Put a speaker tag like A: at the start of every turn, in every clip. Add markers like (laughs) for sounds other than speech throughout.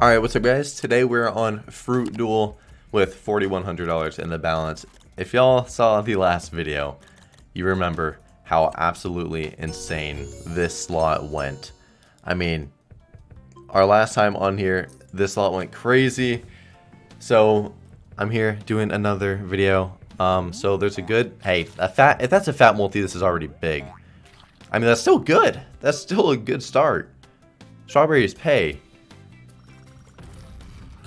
A: Alright, what's up guys? Today we're on Fruit Duel with $4,100 in the balance. If y'all saw the last video, you remember how absolutely insane this slot went. I mean, our last time on here, this slot went crazy. So, I'm here doing another video. Um, so there's a good, hey, a fat, if that's a fat multi, this is already big. I mean, that's still good. That's still a good start. Strawberries pay.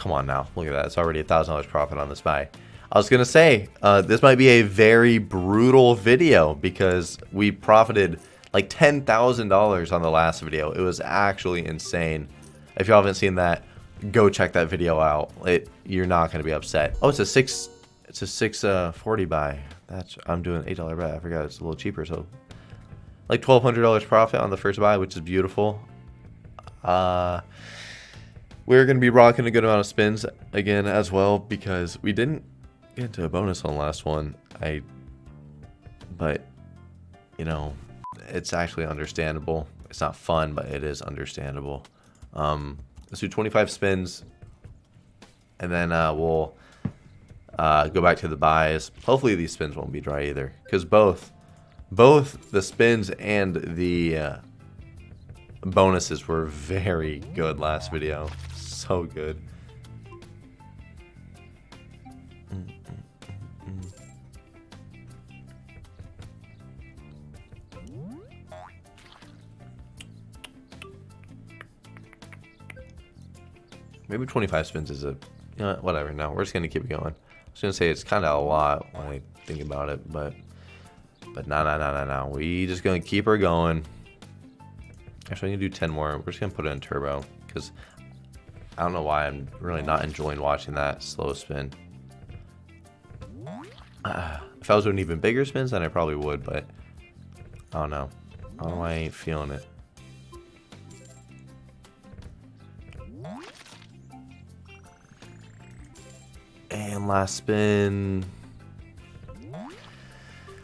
A: Come on now. Look at that. It's already a $1,000 profit on this buy. I was going to say, uh, this might be a very brutal video because we profited like $10,000 on the last video. It was actually insane. If you haven't seen that, go check that video out. It You're not going to be upset. Oh, it's a 6 it's a 640 uh, buy. That's I'm doing $8 bet. I forgot it's a little cheaper, so like $1,200 profit on the first buy, which is beautiful. Uh we're going to be rocking a good amount of spins again as well because we didn't get into a bonus on the last one. I, but, you know, it's actually understandable. It's not fun, but it is understandable. Um, let's do 25 spins and then uh, we'll uh, go back to the buys. Hopefully these spins won't be dry either because both, both the spins and the uh, bonuses were very good last video so good. Maybe 25 spins is a, you know, whatever. No, we're just going to keep going. I was going to say it's kind of a lot when I think about it, but, but no, no, no, no, no. We just going to keep her going. Actually, I'm going to do 10 more. We're just going to put it in turbo because I don't know why I'm really not enjoying watching that slow spin. Uh, (sighs) if I was doing even bigger spins, then I probably would, but I don't know. I don't know I ain't feeling it. And last spin.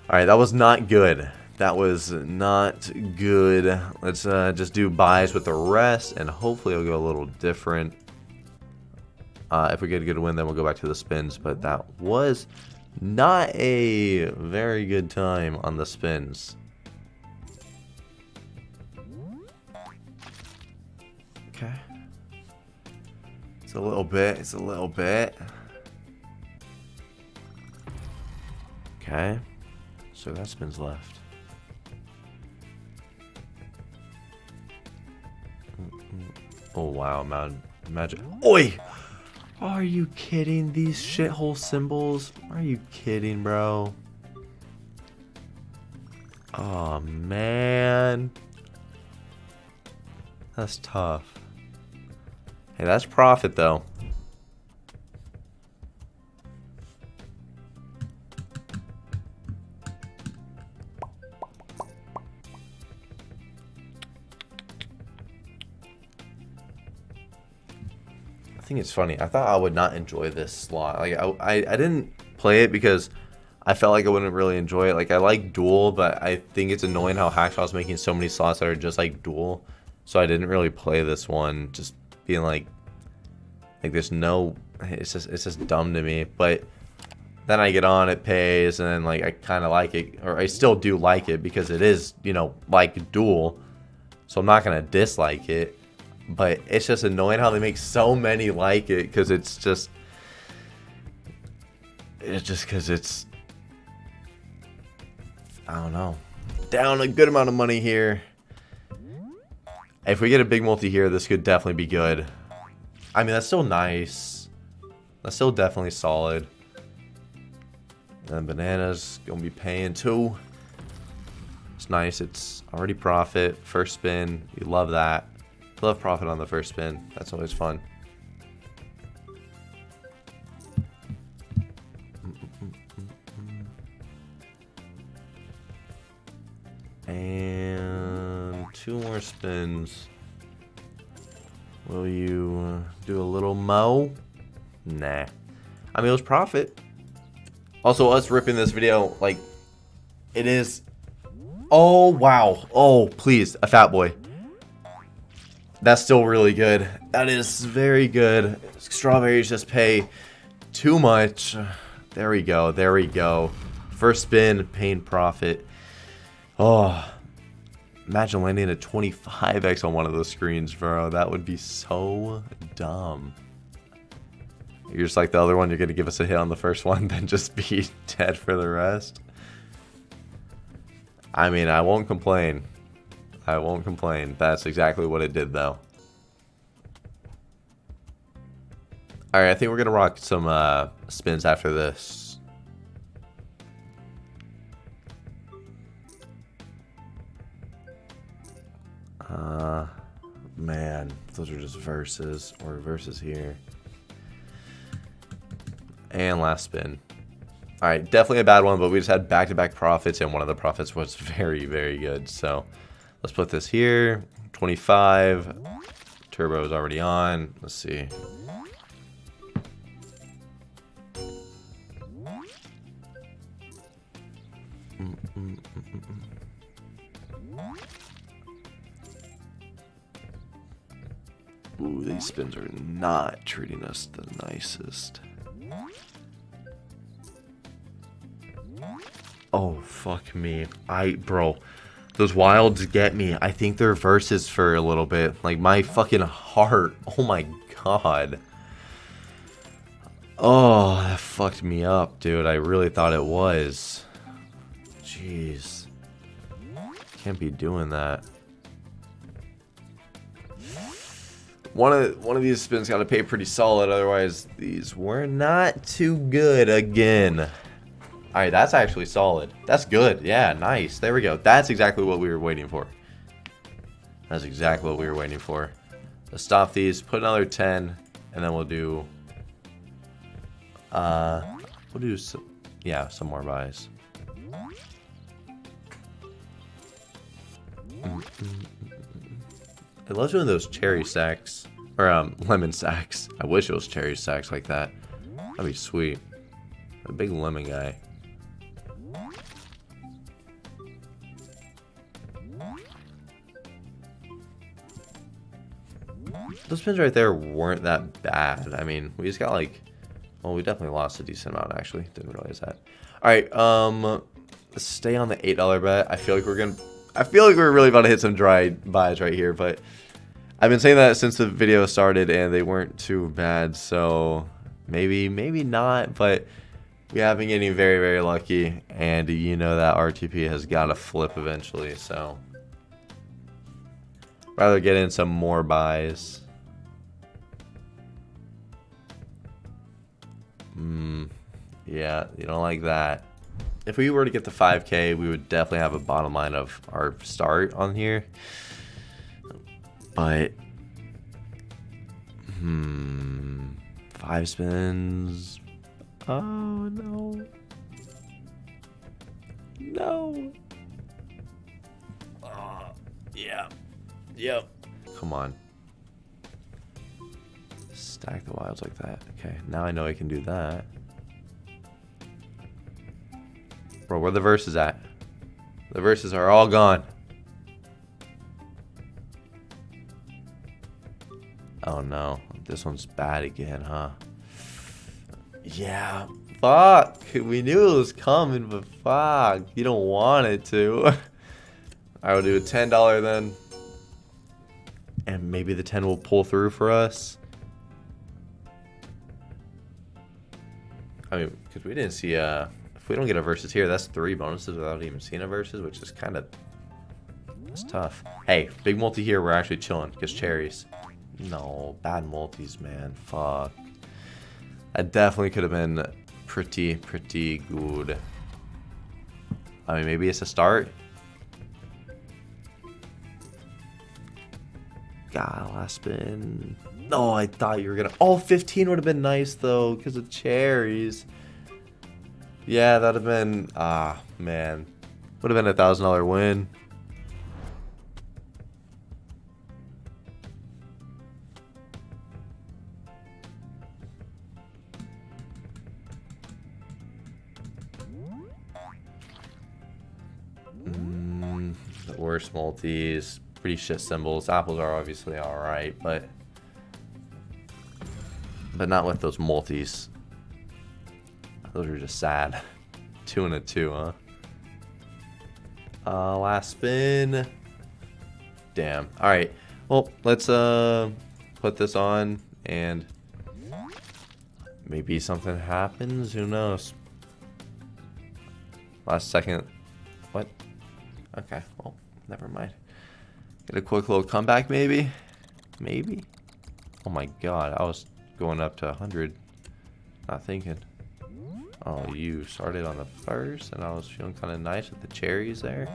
A: Alright, that was not good. That was not good. Let's uh, just do buys with the rest, and hopefully it'll go a little different. Uh, if we get a good win, then we'll go back to the spins. But that was not a very good time on the spins. Okay. It's a little bit. It's a little bit. Okay. So that spins left. Oh wow, man, magic. Oi! Are you kidding? These shithole symbols? Are you kidding, bro? Oh man. That's tough. Hey, that's profit though. Think it's funny. I thought I would not enjoy this slot. Like I, I, I didn't play it because I felt like I wouldn't really enjoy it. Like I like Duel, but I think it's annoying how Hacksaw making so many slots that are just like Duel. So I didn't really play this one. Just being like, like there's no, it's just it's just dumb to me. But then I get on, it pays, and then like I kind of like it, or I still do like it because it is you know like Duel. So I'm not gonna dislike it but it's just annoying how they make so many like it because it's just it's just because it's I don't know. Down a good amount of money here. If we get a big multi here this could definitely be good. I mean that's still nice. That's still definitely solid. And bananas gonna be paying too. It's nice. It's already profit. First spin. You love that Love profit on the first spin. That's always fun. And two more spins. Will you uh, do a little mo? Nah. I mean, it was profit. Also, us ripping this video, like, it is... Oh, wow. Oh, please, a fat boy. That's still really good. That is very good. Strawberries just pay too much. There we go. There we go. First spin, pain profit. Oh, imagine landing a 25x on one of those screens, bro. That would be so dumb. You're just like the other one, you're going to give us a hit on the first one, (laughs) then just be (laughs) dead for the rest. I mean, I won't complain. I won't complain. That's exactly what it did, though. Alright, I think we're going to rock some uh, spins after this. Uh, man, those are just verses, or verses here. And last spin. Alright, definitely a bad one, but we just had back-to-back -back profits, and one of the profits was (laughs) very, very good. So, let's put this here. 25. Turbo is already on. Let's see. Ooh, these spins are not treating us the nicest. Oh, fuck me. I, bro, those wilds get me. I think they're verses for a little bit. Like, my fucking heart. (laughs) Oh my god. Oh, that fucked me up, dude. I really thought it was. Jeez. Can't be doing that. One of one of these spins got to pay pretty solid, otherwise these were not too good again. Alright, that's actually solid. That's good. Yeah, nice. There we go. That's exactly what we were waiting for. That's exactly what we were waiting for. Let's stop these, put another 10, and then we'll do... Uh, we'll do some... Yeah, some more buys. I love doing those cherry sacks. Or, um, (laughs) lemon sacks. I wish it was cherry sacks like that. That'd be sweet. A big lemon guy. Those pins right there weren't that bad. I mean, we just got like... Well, we definitely lost a decent amount, actually. Didn't realize that. Alright, um... Stay on the $8 bet. I feel like we're gonna... I feel like we're really about to hit some dry buys right here, but... I've been saying that since the video started, and they weren't too bad, so... Maybe, maybe not, but... We have been getting very, very lucky, and you know that RTP has got to flip eventually, so... Rather get in some more buys. Hmm. Yeah, you don't like that. If we were to get the 5k, we would definitely have a bottom line of our start on here. But... Hmm... Five spins... Oh, no. No. Uh, yeah. Yep. Come on. Stack the wilds like that. Okay, now I know I can do that. Bro, where the verses at? The verses are all gone. Oh no, this one's bad again, huh? Yeah, fuck. We knew it was coming, but fuck. You don't want it to. (laughs) I will do a $10 then. And maybe the 10 will pull through for us. I mean, because we didn't see, uh, if we don't get a versus here, that's three bonuses without even seeing a versus, which is kind of, that's tough. Hey, big multi here, we're actually chilling, because cherries. No, bad multis, man, fuck. That definitely could have been pretty, pretty good. I mean, maybe it's a start. God, last spin. Oh, I thought you were gonna. Oh, 15 would have been nice though, because of cherries. Yeah, that'd have been. Ah, man. Would have been a thousand dollar win. Mm, worst multis. pretty shit symbols. Apples are obviously alright, but but not with those multis. Those are just sad. (laughs) two and a two, huh? Uh, last spin. Damn. Alright. Well, let's uh put this on and maybe something happens. Who knows? Last second. What? Okay. Well, never mind. Get a quick little comeback, maybe? Maybe? Oh my god. I was going up to 100. Not thinking. Oh, you started on the first, and I was feeling kind of nice with the cherries there.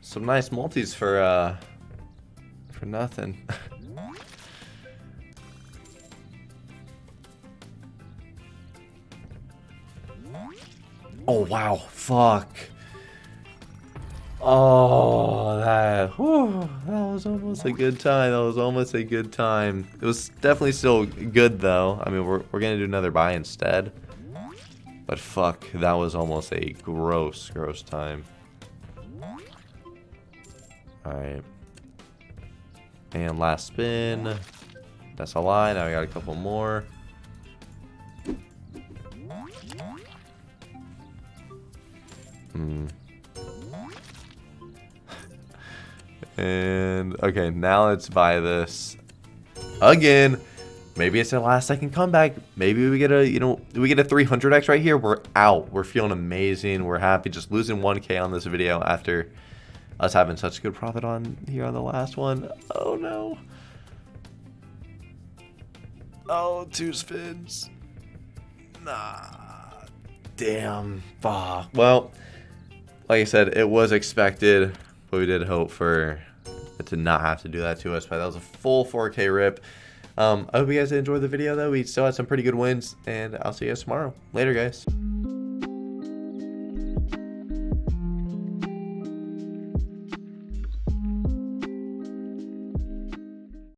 A: Some nice multis for, uh, for nothing. (laughs) oh, wow. Fuck. Oh, that, whew, that was almost a good time. That was almost a good time. It was definitely still good, though. I mean, we're, we're going to do another buy instead. But fuck, that was almost a gross, gross time. Alright. And last spin. That's a lie. Now we got a couple more. Hmm. And okay, now let's buy this again. Maybe it's a last second comeback. Maybe we get a, you know, we get a 300x right here. We're out. We're feeling amazing. We're happy. Just losing 1k on this video after us having such a good profit on here on the last one. Oh no. Oh, two spins. Nah. Damn. Fuck. Well, like I said, it was expected, but we did hope for it to not have to do that to us. But that was a full 4K rip. Um, I hope you guys enjoyed the video, though. We still had some pretty good wins, and I'll see you guys tomorrow. Later, guys.